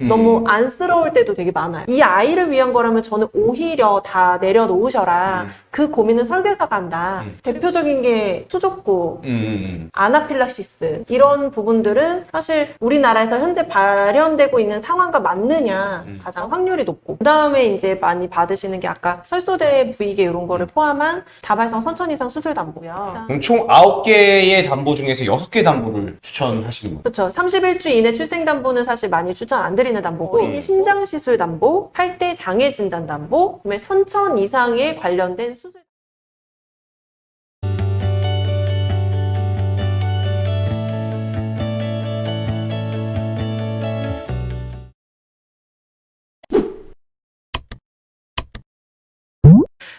음. 너무 안쓰러울 때도 되게 많아요. 이 아이를 위한 거라면 저는 오히려 다 내려놓으셔라. 음. 그 고민은 설계사가 한다. 음. 대표적인 게 수족구, 음, 음, 아나필락시스 이런 부분들은 사실 우리나라에서 현재 발현되고 있는 상황과 맞느냐 음. 가장 확률이 높고 그 다음에 이제 많이 받으시는 게 아까 설소대 부위계 이런 거를 포함한 다발성 선천 이상 수술 담보요. 그럼 총 9개의 담보 중에서 6개 담보를 추천하시는 거예요? 그렇죠. 31주 이내 출생 담보는 사실 많이 추천 안 드리 는 담보고 음. 심장 시술 담보, 8대 장애 진단 담보, 그다음에 선천 이상에 관련된 수술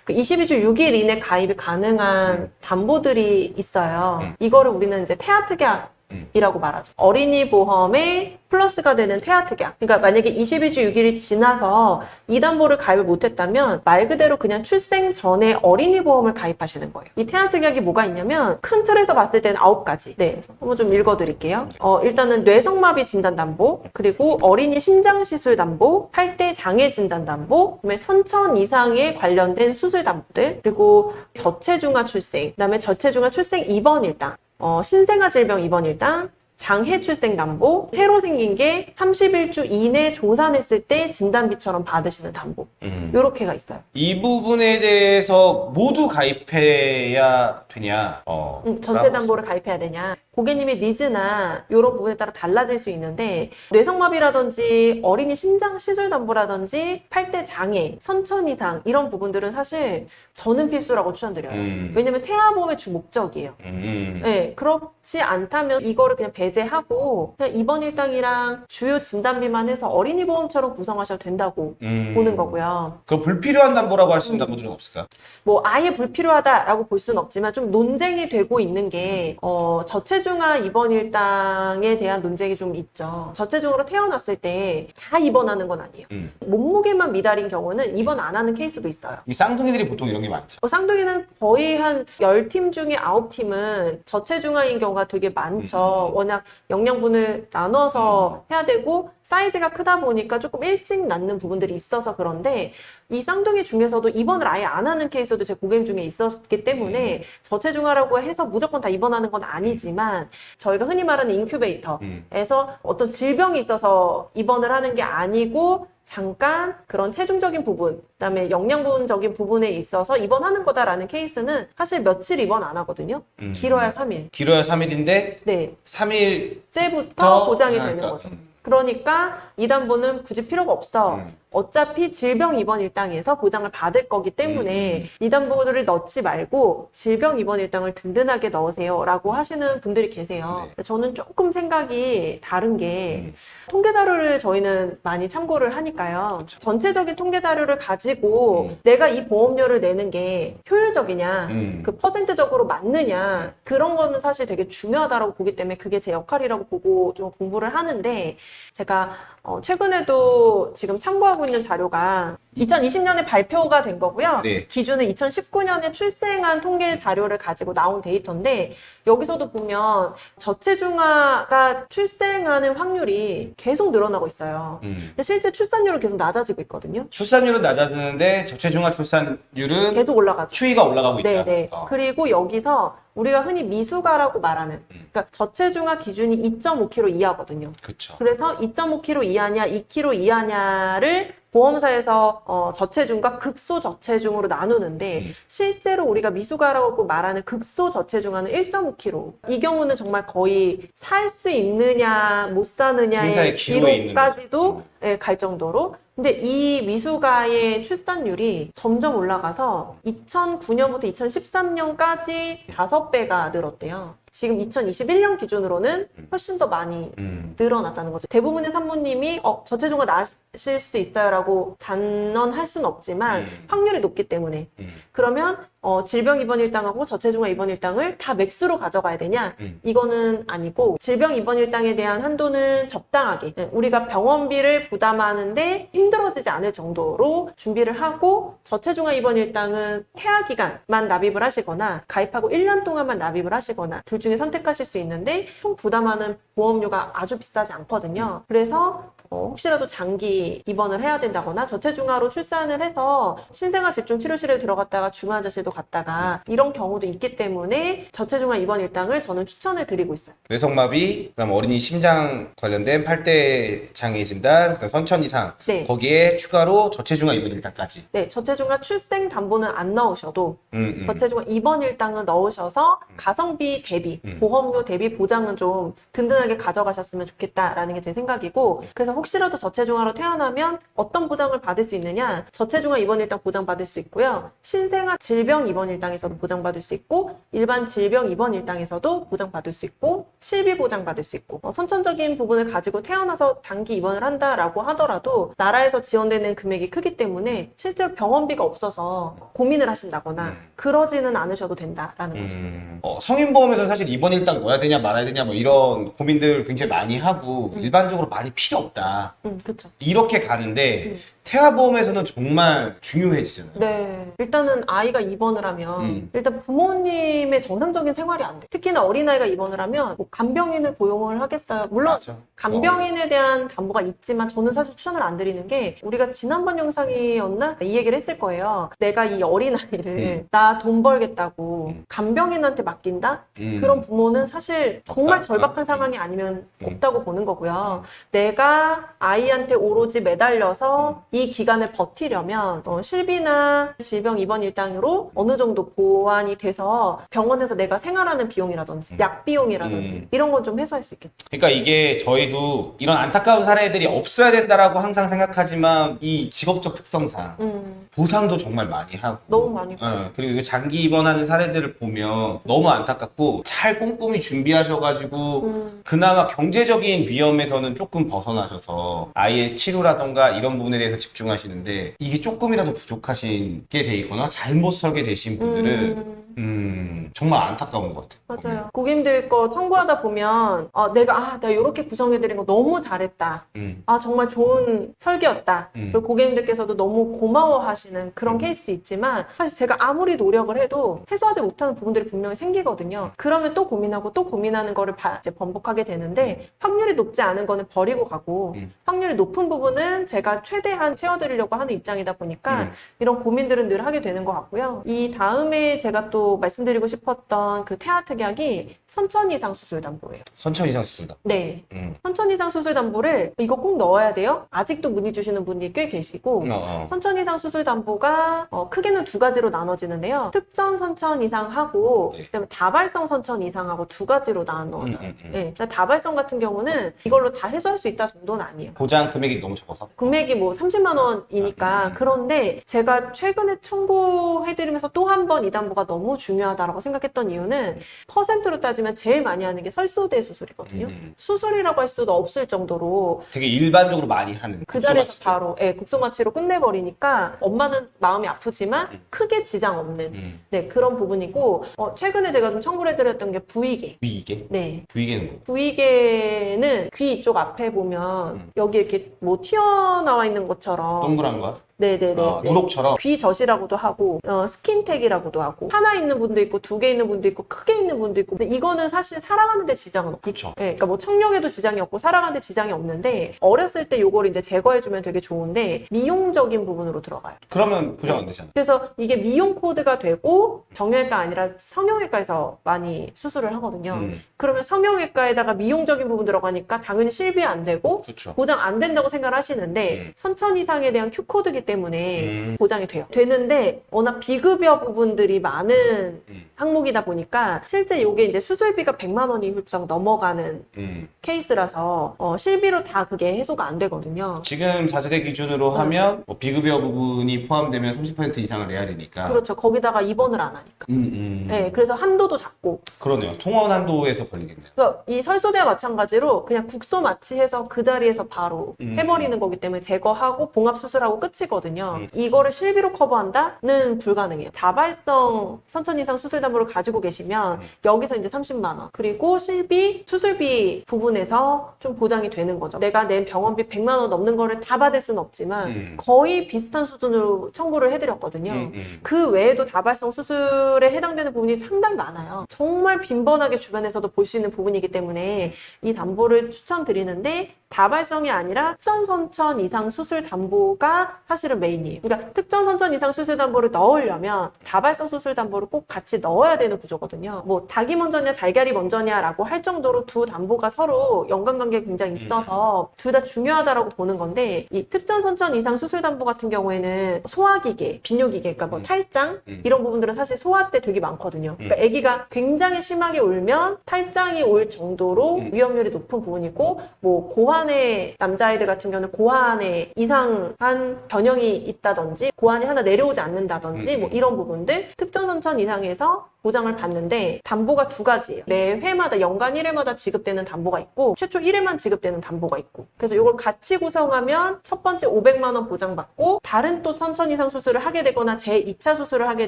그 22주 6일 이내 가입이 가능한 담보들이 있어요. 음. 이거를 우리는 이제 태아특약 이라고 말하죠. 어린이 보험에 플러스가 되는 태아특약. 그러니까 만약에 22주 6일이 지나서 이 담보를 가입을 못했다면 말 그대로 그냥 출생 전에 어린이 보험을 가입하시는 거예요. 이 태아특약이 뭐가 있냐면 큰 틀에서 봤을 때는 9가지. 네, 한번 좀 읽어드릴게요. 어, 일단은 뇌성마비 진단 담보, 그리고 어린이 심장 시술 담보, 8대 장애 진단 담보, 그다음에 선천 이상에 관련된 수술 담보들, 그리고 저체중아 출생, 그다음에 저체중아 출생 입원 일당, 어, 신생아 질병 입원 일당, 장해 출생 담보, 새로 생긴 게 31주 이내 조산했을 때 진단비처럼 받으시는 담보. 음. 요렇게가 있어요. 이 부분에 대해서 모두 가입해야 되냐? 어, 음, 전체 담보를 가입해야 되냐. 고객님의 니즈나 이런 부분에 따라 달라질 수 있는데 뇌성마비라든지 어린이 심장 시술 담보라든지 8대 장애, 선천 이상 이런 부분들은 사실 저는 필수라고 추천드려요. 음. 왜냐면 태아보험의 주 목적이에요. 음. 네, 그렇 지 않다면 이거를 그냥 배제하고 그냥 입원 일당이랑 주요 진단비만 해서 어린이 보험처럼 구성하셔도 된다고 음. 보는 거고요. 그럼 불필요한 담보라고 할 수 있는 음. 담보들은 없을까? 뭐 아예 불필요하다라고 볼 수는 없지만 좀 논쟁이 되고 있는 게 어, 저체중아 입원 일당에 대한 논쟁이 좀 있죠. 저체중으로 태어났을 때 다 입원하는 건 아니에요. 음. 몸무게만 미달인 경우는 입원 안 하는 케이스도 있어요. 이 쌍둥이들이 보통 이런 게 많죠. 어, 쌍둥이는 거의 한 10팀 중에 9팀은 저체중아인 경우 가 되게 많죠. 음. 워낙 영양분을 나눠서 해야 되고 사이즈가 크다 보니까 조금 일찍 낳는 부분들이 있어서 그런데 이 쌍둥이 중에서도 입원을 아예 안 하는 케이스도 제 고객님 중에 있었기 때문에 저체중아라고 해서 무조건 다 입원하는 건 아니지만 저희가 흔히 말하는 인큐베이터 음. 에서 어떤 질병이 있어서 입원을 하는 게 아니고 잠깐 그런 체중적인 부분, 그다음에 영양분적인 부분에 있어서 입원하는 거다라는 케이스는 사실 며칠 입원 안 하거든요. 음. 길어야 3일. 길어야 3일인데 네. 3일 째부터 보장이 되는 그러니까, 거죠. 음. 그러니까 이 담보는 굳이 필요가 없어. 음. 어차피 질병 입원 일당에서 보장을 받을 거기 때문에 음. 이 담보들을 넣지 말고 질병 입원 일당을 든든하게 넣으세요 라고 하시는 분들이 계세요. 네. 저는 조금 생각이 다른 게 음. 통계 자료를 저희는 많이 참고를 하니까요. 그렇죠. 전체적인 통계 자료를 가지고 음. 내가 이 보험료를 내는 게 효율적이냐, 음. 그 퍼센트적으로 맞느냐 그런 거는 사실 되게 중요하다고 보기 때문에 그게 제 역할이라고 보고 좀 공부를 하는데 제가 어, 최근에도 지금 참고하고 있는 자료가 2020년에 발표가 된 거고요. 네. 기준은 2019년에 출생한 통계 자료를 가지고 나온 데이터인데 여기서도 보면 저체중아가 출생하는 확률이 계속 늘어나고 있어요. 음. 근데 실제 출산율은 계속 낮아지고 있거든요. 출산율은 낮아지는데 저체중아 출산율은 계속 올라가죠. 추이가 올라가고 있다. 네네. 어. 그리고 여기서 우리가 흔히 미수가라고 말하는, 음. 그러니까 저체중아 기준이 2.5kg 이하거든요. 그렇죠. 그래서 2.5kg 이하냐, 2kg 이하냐를 보험사에서 어, 저체중과 극소 저체중으로 나누는데 음. 실제로 우리가 미수가라고 말하는 극소 저체중아는 1.5kg. 이 경우는 정말 거의 살 수 있느냐, 못 사느냐의 거죠. 예, 갈 정도로. 근데 이 미수가의 출산율이 점점 올라가서 2009년부터 2013년까지 다섯 배가 늘었대요. 지금 2021년 기준으로는 훨씬 더 많이 음. 늘어났다는 거죠. 대부분의 산모님이 어, 저체중아 나실 수 있어요 라고 단언할 수는 없지만 음. 확률이 높기 때문에 음. 그러면 어, 질병 입원 일당하고 저체중아 입원 일당을 다 맥수로 가져가야 되냐? 음. 이거는 아니고 질병 입원 일당에 대한 한도는 적당하게 네, 우리가 병원비를 부담하는데 힘들어지지 않을 정도로 준비를 하고 저체중아 입원 일당은 태아 기간만 납입을 하시거나 가입하고 1년 동안만 납입을 하시거나 둘 중에 선택하실 수 있는데 총 부담하는 보험료가 아주 비싸지 않거든요. 그래서 어, 혹시라도 장기 입원을 해야 된다거나 저체중아로 출산을 해서 신생아 집중 치료실에 들어갔다가 중환자실도 갔다가 이런 경우도 있기 때문에 저체중아 입원 일당을 저는 추천을 드리고 있어요. 뇌성마비, 그다음 어린이 심장 관련된 팔대 장애 진단, 그다음 선천 이상 네. 거기에 추가로 저체중아 입원 일당까지. 네, 저체중아 출생 담보는 안 넣으셔도 음, 음. 저체중아 입원 일당을 넣으셔서 가성비 대비, 음. 보험료 대비 보장은 좀 든든하게 가져가셨으면 좋겠다라는 게 제 생각이고 그래서 혹 시라도 저체중아로 태어나면 어떤 보장을 받을 수 있느냐 저체중아 입원 일당 보장받을 수 있고요 신생아 질병 입원 일당에서도 보장받을 수 있고 일반 질병 입원 일당에서도 보장받을 수 있고 실비 보장받을 수 있고 어, 선천적인 부분을 가지고 태어나서 단기 입원을 한다라고 하더라도 나라에서 지원되는 금액이 크기 때문에 실제 병원비가 없어서 고민을 하신다거나 음. 그러지는 않으셔도 된다라는 거죠. 음, 어, 성인보험에서 사실 입원 일당 넣어야 되냐 말아야 되냐 뭐 이런 고민들 굉장히 많이 하고 음. 일반적으로 많이 필요 없다. 음, 그렇죠. 이렇게 가는데 음. 태아보험에서는 정말 중요해지잖아요. 네. 일단은 아이가 입원을 하면 음. 일단 부모님의 정상적인 생활이 안 돼. 특히나 어린아이가 입원을 하면 뭐 간병인을 고용을 하겠어요. 물론 맞아. 간병인에 대한 담보가 있지만 저는 사실 추천을 안 드리는 게 우리가 지난번 영상이었나 이 얘기를 했을 거예요. 내가 이 어린아이를 음. 나돈 벌겠다고 음. 간병인한테 맡긴다? 음. 그런 부모는 사실 정말 없다. 절박한 음. 상황이 아니면 음. 없다고 보는 거고요. 내가 아이한테 오로지 매달려서 이 기간을 버티려면 어, 실비나 질병 입원 일당으로 어느 정도 보완이 돼서 병원에서 내가 생활하는 비용이라든지 음. 약 비용이라든지 음. 이런 건 좀 해소할 수 있겠죠. 그러니까 이게 저희도 이런 안타까운 사례들이 없어야 된다라고 항상 생각하지만 이 직업적 특성상 음, 보상도 정말 많이 하고. 너무 많이 어, 그리고 장기 입원하는 사례들을 보면 너무 안타깝고 잘 꼼꼼히 준비하셔가지고 음, 그나마 경제적인 위험에서는 조금 벗어나셔서 아이의 치료라던가 이런 부분에 대해서 집중하시는데 이게 조금이라도 부족하신 게 돼 있거나 잘못 설계되신 분들은 음, 음, 정말 안타까운 것 같아요. 맞아요. 고객님들 거 청구하다 보면 어, 내가 아 내가 이렇게 구성해드린 거 너무 잘했다. 음, 아 정말 좋은 설계였다. 음. 그리고 고객님들께서도 너무 고마워하시는 그런 음. 케이스도 있지만 사실 제가 아무리 노력을 해도 해소하지 못하는 부분들이 분명히 생기거든요. 그러면 또 고민하고 또 고민하는 거를 바- 이제 번복하게 되는데 확률이 높지 않은 거는 버리고 가고 음. 확률이 높은 부분은 제가 최대한 채워드리려고 하는 입장이다 보니까 음. 이런 고민들은 늘 하게 되는 것 같고요. 이 다음에 제가 또 말씀드리고 싶었던 그 태아 특약이 선천 이상 수술 담보예요. 선천 이상 수술다. 네. 음. 선천 이상 수술 담보를 이거 꼭 넣어야 돼요? 아직도 문의 주시는 분이 꽤 계시고 어, 어. 선천 이상 수술 담보가 어, 크게는 두 가지로 나눠지는데요. 특정 선천 이상하고 네. 그다음에 다발성 선천 이상하고 두 가지로 나눠져요. 음, 음, 음. 네, 근데 다발성 같은 경우는 이걸로 다 해소할 수 있다 정도는 아니에요. 보장 금액이 너무 적어서. 금액이 뭐 30만 원이니까 음. 그런데 제가 최근에 청구해드리면서 또 한 번 이 담보가 너무 중요하다라고 생각했던 이유는 퍼센트로 따지면 제일 많이 하는 게 설소대 수술이거든요. 음. 수술이라고 할 수도 없을 정도로 되게 일반적으로 많이 하는 그 자리에서. 바로 예, 국소마취로 끝내버리니까 엄마는 마음이 아프지만 음. 크게 지장 없는 음. 네 그런 부분이고 어, 최근에 제가 좀 청구를 해드렸던 게 부위계 부위계? 네 부위계는 뭐? 부위계는 귀 이쪽 앞에 보면 음. 여기 이렇게 뭐 튀어나와 있는 것처럼 동그란 거? 네네네 어, 누룩처럼? 귀젖이라고도 하고 어, skin tag이라고도 하고 하나 있는 분도 있고 두 개 있는 분도 있고 크게 있는 분도 있고 근데 이거는 사실 살아가는 데 지장은 없고 그쵸. 네, 그러니까 뭐 청력에도 지장이 없고 살아가는 데 지장이 없는데 어렸을 때 요거를 이제 제거해주면 되게 좋은데 미용적인 부분으로 들어가요. 그러면 보장 안 되잖아. 그래서 이게 미용 코드가 되고 정형외과 아니라 성형외과에서 많이 수술을 하거든요. 음. 그러면 성형외과에다가 미용적인 부분 들어가니까 당연히 실비 안 되고 그쵸. 보장 안 된다고 생각을 하시는데 음. 선천 이상에 대한 Q 코드기 때문에 음. 보장이 돼요. 되는데 워낙 비급여 부분들이 많은 음. 항목이다 보니까 실제 이게 이제 수술비가 100만 원이 훌쩍 넘어가는 음. 케이스라서 어, 실비로 다 그게 해소가 안 되거든요. 지금 4세대 기준으로 음. 하면 뭐 비급여 부분이 포함되면 30% 이상을 내야 되니까. 그렇죠. 거기다가 입원을 안 하니까. 음, 음. 네, 그래서 한도도 작고 그러네요. 통원 한도에서 걸리겠네요. 그러니까 이 설소대와 마찬가지로 그냥 국소 마취해서 그 자리에서 바로 음. 해버리는 거기 때문에 제거하고 봉합 수술하고 끝이거든요. 음. 이거를 실비로 커버한다는 불가능해요. 다발성 선천 이상 수술 담보를 가지고 계시면 음. 여기서 이제 30만 원 그리고 실비 수술비 부분에서 좀 보장이 되는 거죠. 내가 낸 병원비 100만 원 넘는 거를 다 받을 수는 없지만 음. 거의 비슷한 수준으로 청구를 해드렸거든요. 음, 음. 그 외에도 다발성 수술에 해당되는 부분이 상당히 많아요. 정말 빈번하게 주변에서도 볼 수 있는 부분이기 때문에 이 담보를 추천드리는데 다발성이 아니라 특정 선천 이상 수술 담보가 사실은 main이에요. 그러니까 특정 선천 이상 수술 담보를 넣으려면 다발성 수술 담보를 꼭 같이 넣어야 되는 구조거든요. 뭐 닭이 먼저냐 달걀이 먼저냐라고 할 정도로 두 담보가 서로 연관관계가 굉장히 있어서 둘 다 중요하다라고 보는 건데 이 특정 선천 이상 수술 담보 같은 경우에는 소화기계, 비뇨기계, 그러니까 뭐 음. 탈장 음. 이런 부분들은 사실 소아 때 되게 많거든요. 그러니까 아기가 굉장히 심하게 울면 탈장이 올 정도로 음. 위험률이 높은 부분이고 뭐 고환 의 남자아이들 같은 경우는 고환에 이상한 변형이 있다든지 고환이 하나 내려오지 않는다든지 음. 뭐 이런 부분들 특정 선천 이상에서 보장을 받는데 담보가 두 가지예요. 매 회마다 연간 1회마다 지급되는 담보가 있고 최초 1회만 지급되는 담보가 있고 그래서 이걸 같이 구성하면 첫 번째 500만 원 보장받고 다른 또 선천 이상 수술을 하게 되거나 제 2차 수술을 하게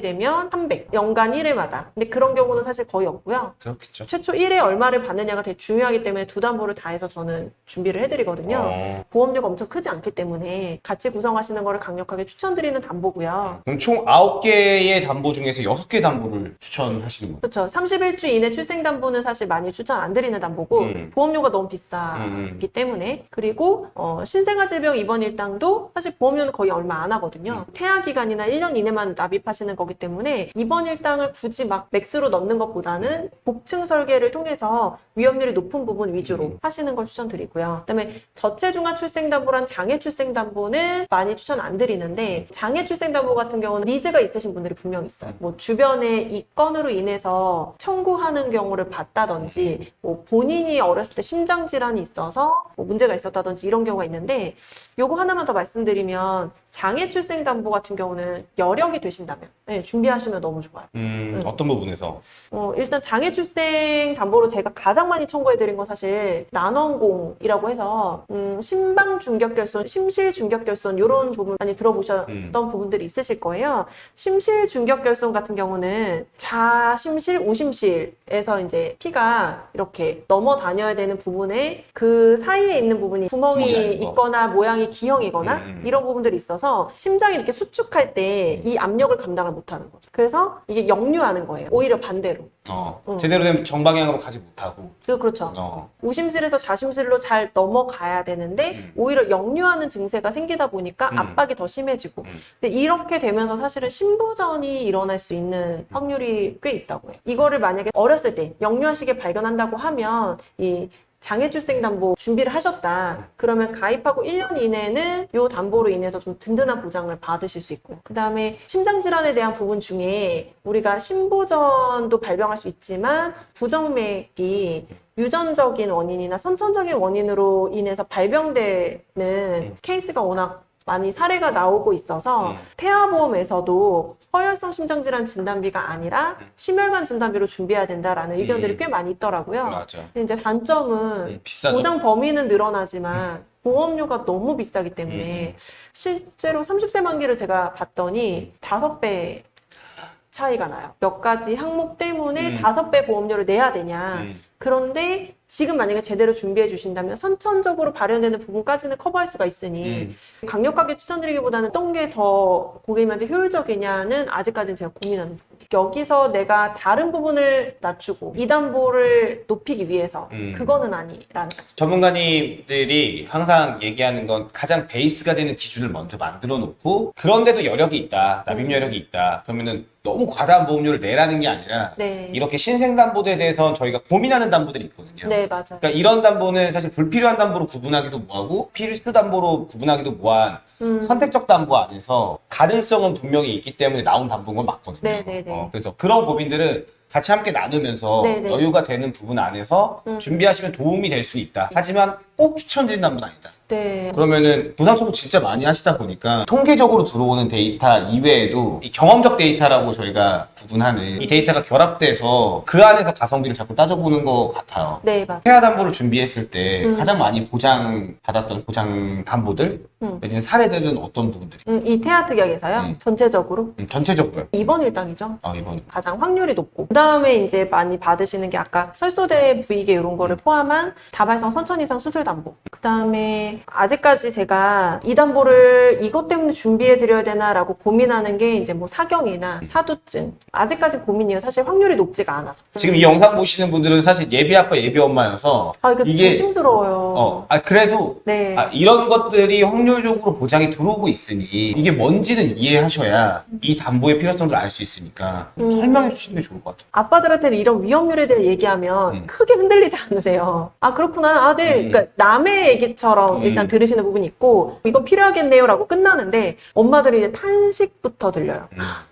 되면 300 연간 1회마다 근데 그런 경우는 사실 거의 없고요. 그렇겠죠. 최초 1회 얼마를 받느냐가 되게 중요하기 때문에 두 담보를 다 해서 저는 준비를 해드리거든요. 어. 보험료가 엄청 크지 않기 때문에 같이 구성하시는 거를 강력하게 추천드리는 담보고요. 그럼 총 9개의 담보 중에서 6개 담보를 추천 하시는 거예요? 그렇죠. 31주 이내 출생 담보는 사실 많이 추천 안 드리는 담보고 음. 보험료가 너무 비싸기 음. 때문에 그리고 어, 신생아 질병 입원 일당도 사실 보험료는 거의 얼마 안 하거든요. 음. 태아 기간이나 1년 이내만 납입하시는 거기 때문에 입원 일당을 굳이 막 max로 넣는 것보다는 복층 설계를 통해서 위험률이 높은 부분 위주로 음. 하시는 걸 추천드리고요. 그다음에 저체중아 출생 담보랑 장애 출생 담보는 많이 추천 안 드리는데 장애 출생 담보 같은 경우는 needs가 있으신 분들이 분명 있어요. 뭐 주변에 이건 으로 인해서 청구하는 경우를 봤다든지 뭐 본인이 어렸을 때 심장 질환이 있어서 뭐 문제가 있었다든지 이런 경우가 있는데 요거 하나만 더 말씀드리면 장애 출생 담보 같은 경우는 여력이 되신다면 네, 준비하시면 너무 좋아요. 음, 음. 어떤 부분에서? 어, 일단 장애 출생 담보로 제가 가장 많이 청구해드린 건 사실 난원공이라고 해서 음, 심방 중격 결손, 심실 중격 결손 이런 부분 많이 들어보셨던 음. 부분들이 있으실 거예요. 심실 중격 결손 같은 경우는 좌심실, 우심실에서 이제 피가 이렇게 넘어 다녀야 되는 부분에 그 사이에 있는 부분이 구멍이. 있거나 모양이 기형이거나 음, 음. 이런 부분들이 있어 서 심장이 이렇게 수축할 때 이 압력을 감당을 못하는 거죠. 그래서 이게 역류하는 거예요. 오히려 반대로. 어, 어. 제대로 된 정방향으로 가지 못하고. 그 그렇죠. 어. 우심실에서 좌심실로 잘 넘어가야 되는데 음. 오히려 역류하는 증세가 생기다 보니까 음. 압박이 더 심해지고 음. 근데 이렇게 되면서 사실은 신부전이 일어날 수 있는 확률이 꽤 있다고 해요. 이거를 만약에 어렸을 때 역류한 시기에 발견한다고 하면 이 장애출생담보 준비를 하셨다. 그러면 가입하고 1년 이내는 이 담보로 인해서 좀 든든한 보장을 받으실 수 있고요. 그 다음에 심장질환에 대한 부분 중에 우리가 신부전도 발병할 수 있지만 부정맥이 유전적인 원인이나 선천적인 원인으로 인해서 발병되는 케이스가 워낙 많이 사례가 나오고 있어서 음. 태아보험에서도 허혈성 심장질환 진단비가 아니라 심혈관 진단비로 준비해야 된다라는 의견들이 음. 꽤 많이 있더라고요. 맞아. 근데 이제 단점은 음. 보장 범위는 늘어나지만 보험료가 너무 비싸기 때문에 음. 실제로 30세 만기를 제가 봤더니 다섯 배 차이가 나요. 몇 가지 항목 때문에 음. 다섯 배 보험료를 내야 되냐. 음. 그런데 지금 만약에 제대로 준비해 주신다면 선천적으로 발현되는 부분까지는 커버할 수가 있으니 음. 강력하게 추천드리기보다는 어떤 게 더 고객님한테 효율적이냐는 아직까지는 제가 고민하는 부분. 여기서 내가 다른 부분을 낮추고 이 담보를 높이기 위해서 음. 그거는 아니라는 거죠. 전문가님들이 항상 얘기하는 건 가장 베이스가 되는 기준을 먼저 만들어 놓고 그런데도 여력이 있다, 납입 음. 여력이 있다. 그러면은 너무 과다한 보험료를 내라는 게 아니라 네. 이렇게 신생 담보에 대해서 저희가 고민하는 담보들이 있거든요. 네, 맞아요. 그러니까 이런 담보는 사실 불필요한 담보로 구분하기도 뭐하고 필수 담보로 구분하기도 뭐한 음. 선택적 담보 안에서 가능성은 분명히 있기 때문에 나온 담보인 건 맞거든요. 네 네 네. 어, 그래서 그런 고민들은 같이 함께 나누면서 네네. 여유가 되는 부분 안에서 음. 준비하시면 도움이 될 수 있다. 하지만 꼭 추천드린 담보는 아니다. 네. 그러면은 보상 청구 진짜 많이 하시다 보니까 통계적으로 들어오는 데이터 이외에도 이 경험적 데이터라고 저희가 구분하는 이 데이터가 결합돼서 그 안에서 가성비를 자꾸 따져보는 것 같아요. 네, 맞아요. 태아 담보를 준비했을 때 음. 가장 많이 보장 받았던 보장 담보들 음. 사례들은 어떤 부분들이? 음, 이 태아 특약에서요. 음. 전체적으로 음, 전체적으로요. 2번 일당이죠. 아 이번 가장 확률이 높고 그 다음에 이제 많이 받으시는 게 아까 설소대 부위계 이런 거를 포함한 다발성 선천 이상 수술 담보. 그 다음에 아직까지 제가 이 담보를 이것 때문에 준비해 드려야 되나 라고 고민하는 게 이제 뭐 사경이나 사두증. 아직까지 고민이에요. 사실 확률이 높지가 않아서. 지금 이 영상 보시는 분들은 사실 예비 아빠 예비 엄마여서 아 이거 이게- 조심스러워요. 어, 아 그래도 네. 아, 이런 것들이 확률적으로 보장이 들어오고 있으니 이게 뭔지는 이해하셔야 이 담보의 필요성을 알 수 있으니까 음. 설명해 주시는 게 좋을 것 같아요. 아빠들한테는 이런 위험률에 대해 얘기하면 음. 크게 흔들리지 않으세요. 아, 그렇구나. 아, 네. 음. 그러니까 남의 얘기처럼 음. 일단 들으시는 부분이 있고, 이건 필요하겠네요. 라고 끝나는데, 엄마들이 이제 탄식부터 들려요.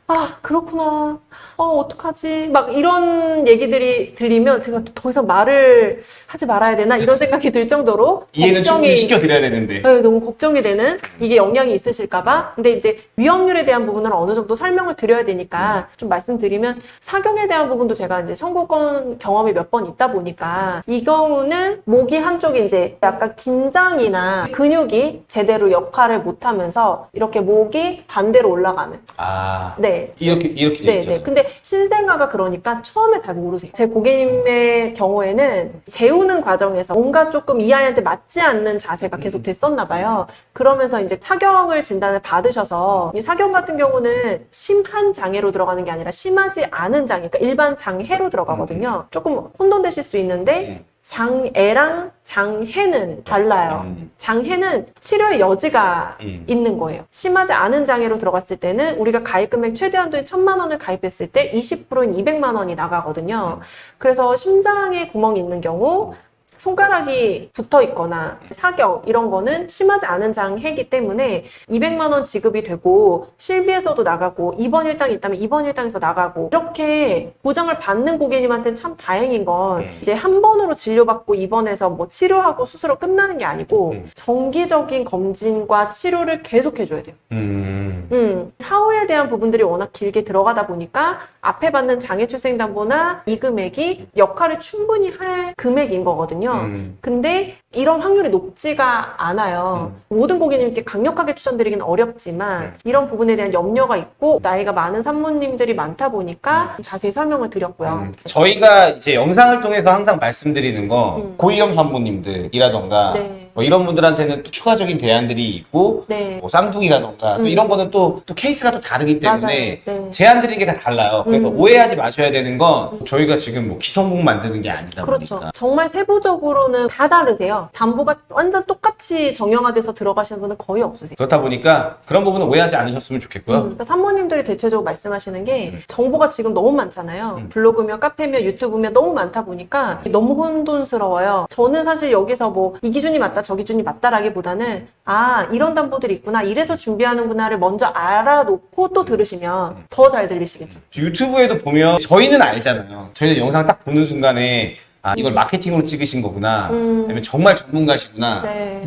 음. 아, 그렇구나. 어, 어떡하지? 막 이런 얘기들이 들리면 제가 더 이상 말을 하지 말아야 되나? 이런 생각이 들 정도로 이해는 충분히 걱정이 시켜드려야 되는데 네, 너무 걱정이 되는 이게 영향이 있으실까봐. 근데 이제 위험률에 대한 부분은 어느 정도 설명을 드려야 되니까 좀 말씀드리면 사경에 대한 부분도 제가 이제 청구권 경험이 몇 번 있다 보니까 이 경우는 목이 한쪽이 이제 약간 긴장이나 근육이 제대로 역할을 못하면서 이렇게 목이 반대로 올라가는. 아 네. 이렇게 이렇게 돼 네, 있죠. 네. 근데 신생아가 그러니까 처음에 잘 모르세요. 제 고객님의 경우에는 재우는 과정에서 뭔가 조금 이 아이한테 맞지 않는 자세가 계속 됐었나 봐요. 그러면서 이제 사경을 진단을 받으셔서 이 사경 같은 경우는 심한 장애로 들어가는 게 아니라 심하지 않은 장애, 그러니까 일반 장애로 들어가거든요. 조금 혼돈되실 수 있는데 음. 장애랑 장해는 달라요. 음. 장해는 치료의 여지가 음. 있는 거예요. 심하지 않은 장애로 들어갔을 때는 우리가 가입 금액 최대 한도인 천만 원을 가입했을 때 20%인 200만 원이 나가거든요. 그래서 심장에 구멍이 있는 경우 손가락이 붙어 있거나 사경 이런 거는 심하지 않은 장애이기 때문에 200만 원 지급이 되고 실비에서도 나가고 입원 일당이 있다면 입원 일당에서 나가고 이렇게 보장을 받는 고객님한테는 참 다행인 건 음. 이제 한 번으로 진료받고 입원해서 뭐 치료하고 수술로 끝나는 게 아니고 음. 정기적인 검진과 치료를 계속 해줘야 돼요. 음. 음, 사후에 대한 부분들이 워낙 길게 들어가다 보니까 앞에 받는 장애출생담보나 이 금액이 역할을 충분히 할 금액인 거거든요. 음. 근데 이런 확률이 높지가 않아요. 모든 고객님께 강력하게 추천드리기는 어렵지만 음. 이런 부분에 대한 염려가 있고 나이가 많은 산모님들이 많다 보니까 좀 자세히 설명을 드렸고요. 음. 저희가 이제 영상을 통해서 항상 말씀드리는 거 음. 고위험 산모님들이라던가 네. 뭐 이런 분들한테는 또 추가적인 대안들이 있고 네. 뭐 쌍둥이라던가 또 음. 이런 거는 또, 또 케이스가 또 다르기 때문에. 네. 제안 드리는 게 다 달라요. 그래서 음. 오해하지 마셔야 되는 건 저희가 지금 뭐 기성복 만드는 게 아니다 그렇죠. 보니까 정말 세부적으로는 다 다르세요. 담보가 완전 똑같이 정형화 돼서 들어가시는 분은 거의 없으세요. 그렇다 보니까 그런 부분은 오해하지 않으셨으면 좋겠고요. 음, 그러니까 산모님들이 대체적으로 말씀하시는 게 음. 정보가 지금 너무 많잖아요. 음. 블로그며 카페며 유튜브며 너무 많다 보니까 너무 혼돈스러워요. 저는 사실 여기서 뭐 이 기준이 맞다 저 기준이 맞다라기보다는 아 이런 담보들이 있구나 이래서 준비하는구나를 먼저 알아놓고 또 들으시면 더 잘 들리시겠죠. 유튜브에도 보면 저희는 알잖아요. 저희는 영상 딱 보는 순간에 아 이걸 마케팅으로 찍으신 거구나. 음. 아니면 정말 전문가시구나. 네.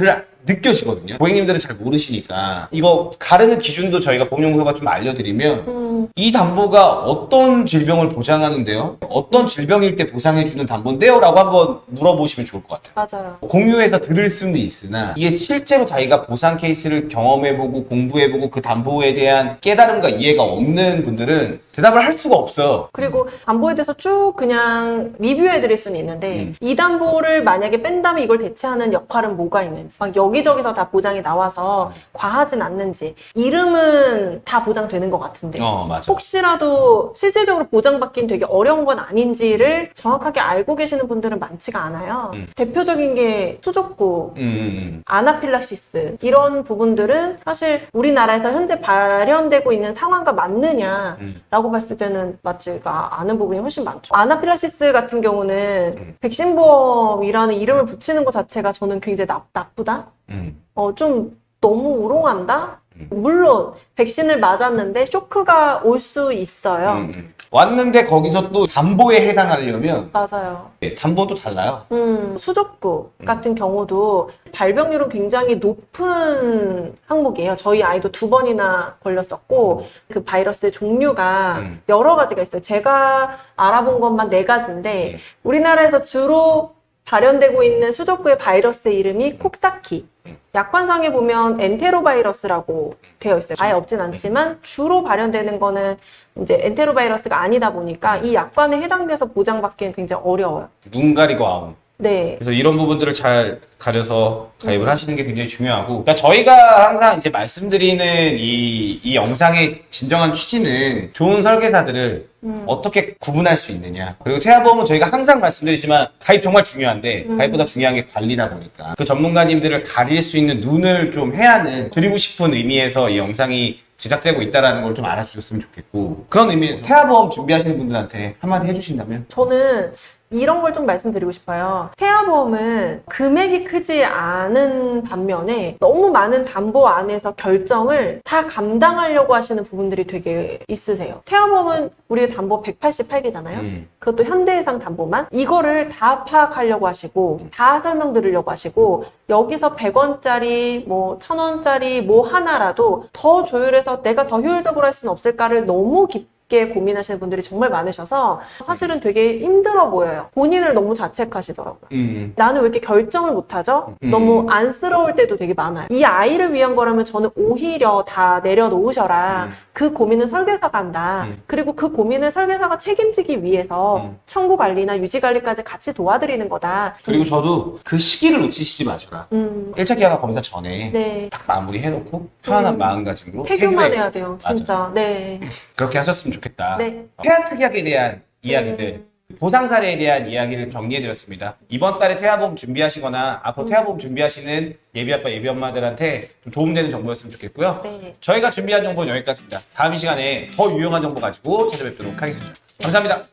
를 느껴지거든요. 고객님들은 잘 모르시니까 이거 가르는 기준도 저희가 보험연구소가 좀 알려드리면 음, 이 담보가 어떤 질병을 보장하는데요? 어떤 질병일 때 보상해주는 담보인데요? 라고 한번 물어보시면 좋을 것 같아요. 맞아요. 공유해서 들을 수는 있으나 이게 실제로 자기가 보상 케이스를 경험해보고 공부해보고 그 담보에 대한 깨달음과 이해가 없는 분들은 대답을 할 수가 없어요. 그리고 담보에 대해서 쭉 그냥 리뷰해 드릴 수는 있는데 음. 이 담보를 만약에 뺀다면 이걸 대체하는 역할은 뭐가 있는지 막 여기저기서 다 보장이 나와서 과하진 않는지 이름은 다 보장되는 것 같은데 어 맞아. 혹시라도 실제적으로 보장받긴 되게 어려운 건 아닌지를 정확하게 알고 계시는 분들은 많지가 않아요. 음. 대표적인 게 수족구, 음, 음, 아나필락시스 이런 부분들은 사실 우리나라에서 현재 발현되고 있는 상황과 맞느냐라고 음. 봤을 때는 맞지가 않은 부분이 훨씬 많죠. 아나필락시스 같은 경우는 음. 백신보험이라는 이름을 붙이는 것 자체가 저는 굉장히 나, 나쁘다. 음. 어, 좀 너무 우롱한다? 음. 물론 백신을 맞았는데 쇼크가 올 수 있어요. 음, 음. 왔는데 거기서 또 담보에 해당하려면 맞아요. 예, 담보도 달라요. 음, 수족구 같은 경우도 발병률은 굉장히 높은 항목이에요. 저희 아이도 두 번이나 걸렸었고, 그 바이러스의 종류가 음. 여러 가지가 있어요. 제가 알아본 것만 네 가지인데, 음. 우리나라에서 주로 발현되고 있는 수족구의 바이러스의 이름이 콕사키. 약관상에 보면 엔테로바이러스라고 되어 있어요. 아예 없진 않지만 주로 발현되는 거는 이제 엔테로바이러스가 아니다 보니까 이 약관에 해당돼서 보장받기는 굉장히 어려워요. 눈 가리고 아웅. 네. 그래서 이런 부분들을 잘 가려서 가입을 하시는 게 굉장히 중요하고 그러니까 저희가 항상 이제 말씀드리는 이, 이 영상의 진정한 취지는 좋은 설계사들을 음. 어떻게 구분할 수 있느냐 그리고 태아보험은 저희가 항상 말씀드리지만 가입 정말 중요한데 음. 가입보다 중요한 게 관리다 보니까 그 전문가님들을 가릴 수 있는 눈을 좀 해야는 드리고 싶은 의미에서 이 영상이 제작되고 있다는 걸 좀 알아주셨으면 좋겠고 그런 의미에서 태아보험 준비하시는 분들한테 한마디 해주신다면 저는 이런 걸 좀 말씀드리고 싶어요. 태아보험은 금액이 크지 않은 반면에 너무 많은 담보 안에서 결정을 다 감당하려고 하시는 부분들이 되게 있으세요. 태아보험은 우리가 담보 188개잖아요. 음. 그것도 현대해상 담보만 이거를 다 파악하려고 하시고 다 설명드리려고 하시고 여기서 100원짜리 뭐 1000원짜리 뭐 하나라도 더 조율해서 내가 더 효율적으로 할 수는 없을까를 너무 깊게 고민하시는 분들이 정말 많으셔서 사실은 되게 힘들어 보여요. 본인을 너무 자책하시더라고요. 음. 나는 왜 이렇게 결정을 못하죠? 음. 너무 안쓰러울 때도 되게 많아요. 이 아이를 위한 거라면 저는 오히려 다 내려놓으셔라. 음. 그 고민은 설계사가 한다. 음. 그리고 그 고민을 설계사가 책임지기 위해서 음. 청구 관리나 유지 관리까지 같이 도와드리는 거다. 그리고 저도 그 시기를 놓치시지 마셔라 음, 1차 기하가 검사 전에 네. 딱 마무리 해놓고 편안한 음. 마음가짐으로 태교만. 해야 돼요, 진짜. 네. 그렇게 하셨으면 좋겠다. 네. 태아 특약에 대한 이야기들, 보상 사례에 대한 이야기를 정리해드렸습니다. 이번 달에 태아보험 준비하시거나 앞으로 태아보험 준비하시는 예비 아빠, 예비 엄마들한테 좀 도움되는 정보였으면 좋겠고요. 네. 저희가 준비한 정보는 여기까지입니다. 다음 이 시간에 더 유용한 정보 가지고 찾아뵙도록 하겠습니다. 감사합니다.